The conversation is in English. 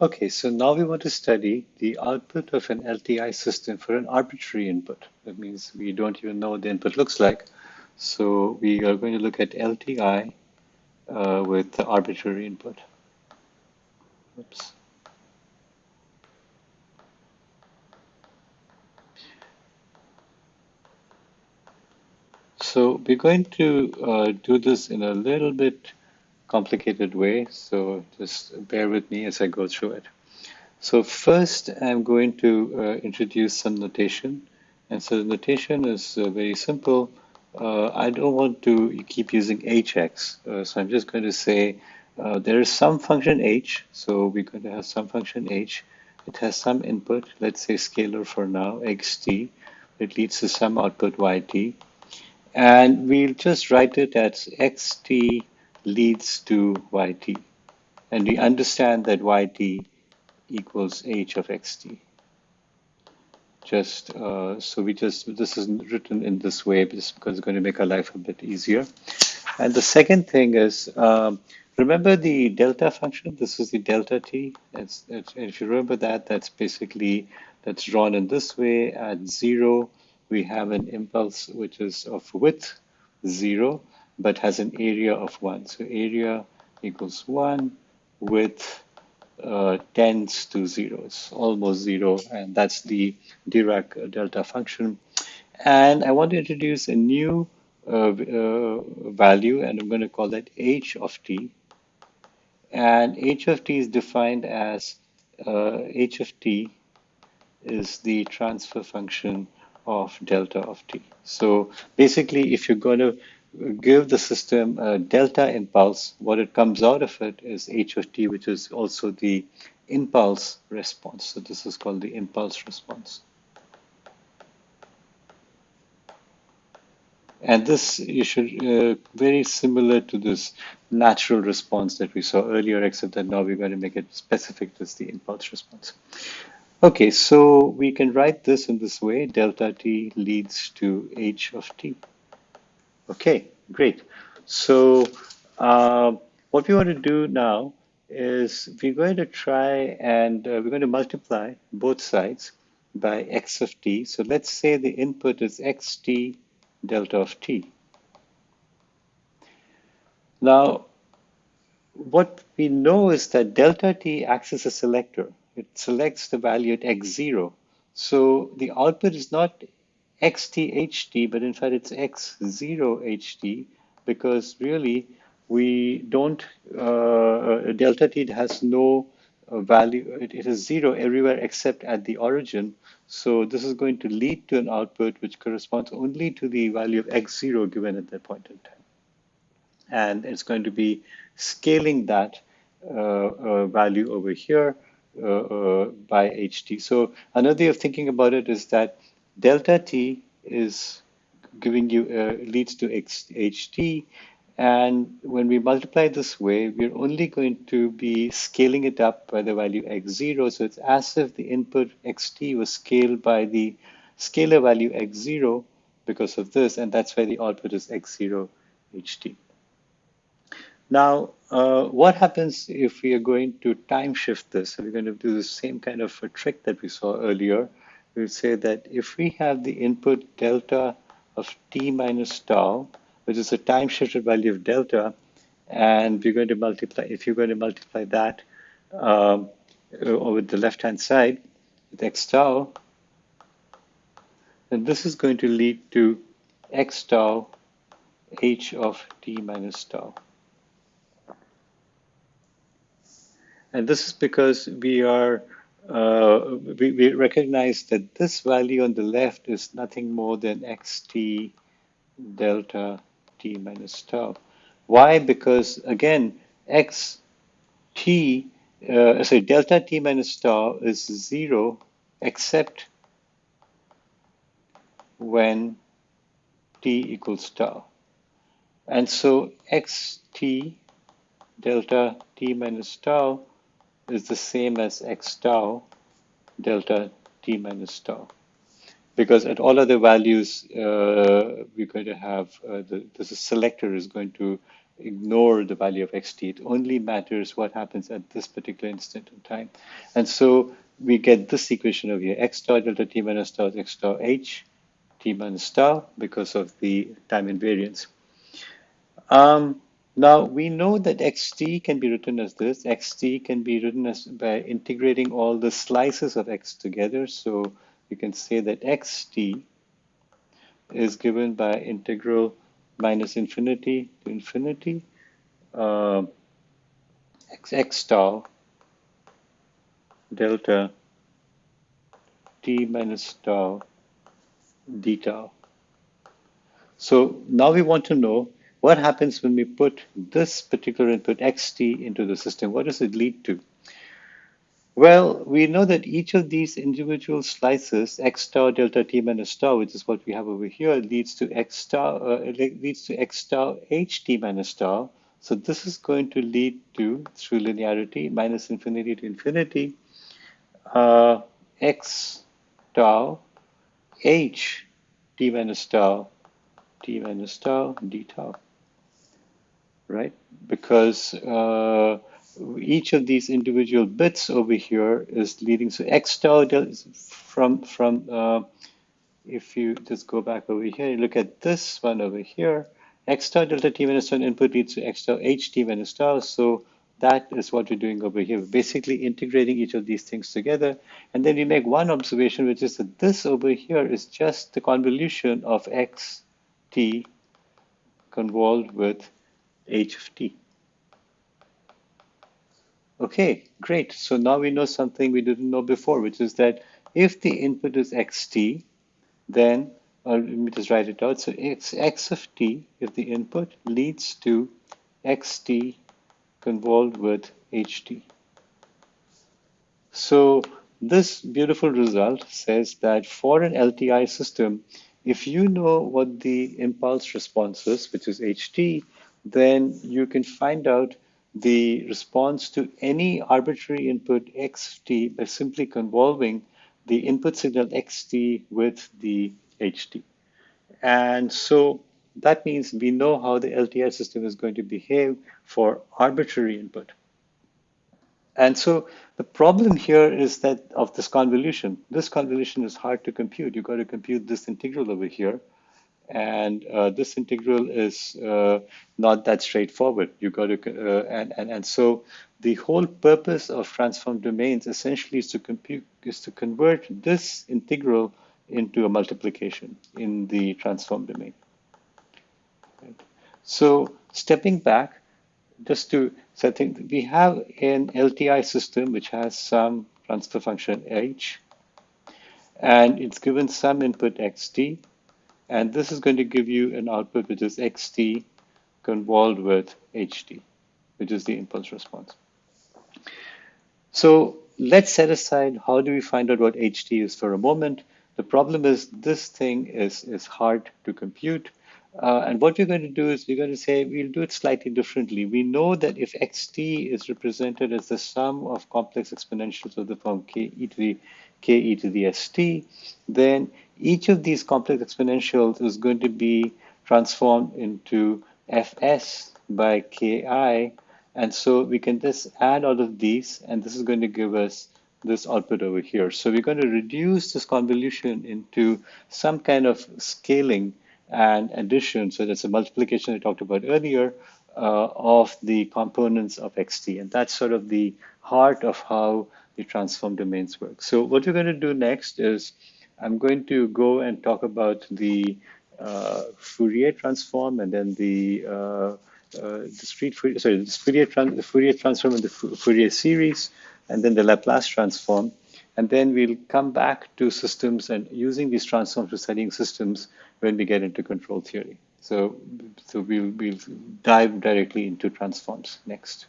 Okay, so now we want to study the output of an LTI system for an arbitrary input. That means we don't even know what the input looks like. So we are going to look at LTI uh, with the arbitrary input. Oops. So we're going to uh, do this in a little bit complicated way, so just bear with me as I go through it. So first, I'm going to uh, introduce some notation. And so the notation is uh, very simple. Uh, I don't want to keep using hx, uh, so I'm just going to say uh, there is some function h, so we're going to have some function h. It has some input, let's say scalar for now, xt. It leads to some output yt. And we'll just write it as xt leads to yt. And we understand that yt equals h of xt. Just uh, so we just, this is written in this way just because it's going to make our life a bit easier. And the second thing is, um, remember the delta function? This is the delta t. It's, it's, if you remember that, that's basically, that's drawn in this way. At zero, we have an impulse which is of width zero but has an area of 1. So area equals 1 width uh, tends to 0. It's almost 0, and that's the Dirac delta function. And I want to introduce a new uh, uh, value, and I'm going to call that h of t. And h of t is defined as uh, h of t is the transfer function of delta of t. So basically, if you're going to give the system a delta impulse, what it comes out of it is h of t, which is also the impulse response. So this is called the impulse response. And this you should uh, very similar to this natural response that we saw earlier, except that now we're going to make it specific as the impulse response. Okay, so we can write this in this way, delta t leads to h of t. Okay, great. So uh, what we want to do now is we're going to try and uh, we're going to multiply both sides by x of t. So let's say the input is xt delta of t. Now, what we know is that delta t acts as a selector. It selects the value at x0. So the output is not xtht, but in fact it's x0ht because really we don't, uh, delta t has no uh, value, it, it is zero everywhere except at the origin. So this is going to lead to an output which corresponds only to the value of x0 given at that point in time. And it's going to be scaling that uh, uh value over here uh, uh, by ht. So another way of thinking about it is that delta t is giving you uh, leads to x, ht and when we multiply this way we're only going to be scaling it up by the value x0 so it's as if the input xt was scaled by the scalar value x0 because of this and that's why the output is x0 ht now uh, what happens if we are going to time shift this? So we're going to do the same kind of a trick that we saw earlier we would say that if we have the input delta of t minus tau, which is a time shifted value of delta, and we're going to multiply, if you're going to multiply that um, over the left-hand side with x tau, then this is going to lead to x tau h of t minus tau. And this is because we are uh, we, we, recognize that this value on the left is nothing more than xt delta t minus tau. Why? Because again, x t, uh, sorry, delta t minus tau is zero except when t equals tau. And so xt delta t minus tau is the same as x tau delta t minus tau. Because at all other values, uh, we're going to have, uh, the, the selector is going to ignore the value of xt. It only matters what happens at this particular instant in time. And so we get this equation over here, x star delta t minus tau x star h t minus tau because of the time invariance. Um, now we know that xt can be written as this. xt can be written as by integrating all the slices of x together. So you can say that xt is given by integral minus infinity to infinity uh, x, x tau delta t minus tau d tau. So now we want to know what happens when we put this particular input xt into the system. What does it lead to? Well, we know that each of these individual slices, x tau delta t minus star, which is what we have over here, leads to x tau, uh, leads to x tau h t minus star. So this is going to lead to, through linearity, minus infinity to infinity, uh, x tau h t minus tau, t minus tau, d tau, right? Because uh, each of these individual bits over here is leading to x tau from from uh, if you just go back over here, look at this one over here, x tau delta t minus 1 input leads to x tau h t minus tau. So that is what we're doing over here. We're basically integrating each of these things together. And then we make one observation, which is that this over here is just the convolution of x t convolved with h of t. Okay, great. So now we know something we didn't know before, which is that if the input is xt, then, or let me just write it out. So x, x of t, if the input leads to xt convolved with ht. So this beautiful result says that for an LTI system, if you know what the impulse response is, which is ht, then you can find out the response to any arbitrary input xt by simply convolving the input signal xt with the ht. And so that means we know how the LTI system is going to behave for arbitrary input. And so the problem here is that of this convolution. This convolution is hard to compute. You've got to compute this integral over here. And uh, this integral is uh, not that straightforward. You got to, uh, and, and, and so the whole purpose of transform domains essentially is to compute, is to convert this integral into a multiplication in the transform domain. So stepping back, just to, so I think we have an LTI system which has some transfer function h, and it's given some input xt, and this is going to give you an output which is xt convolved with ht, which is the impulse response. So let's set aside how do we find out what ht is for a moment. The problem is this thing is, is hard to compute. Uh, and what we're going to do is we're going to say we'll do it slightly differently. We know that if xt is represented as the sum of complex exponentials of the form k e to the k e to the st, then each of these complex exponentials is going to be transformed into fs by ki. And so we can just add all of these, and this is going to give us this output over here. So we're going to reduce this convolution into some kind of scaling and addition. So that's a multiplication I talked about earlier uh, of the components of xt. And that's sort of the heart of how the transform domains work. So what we're going to do next is I'm going to go and talk about the uh, Fourier transform and then the uh, uh, discrete Fourier, sorry, the Fourier, the Fourier transform and the Fourier series, and then the Laplace transform. And then we'll come back to systems and using these transforms for studying systems when we get into control theory. So, so we'll, we'll dive directly into transforms next.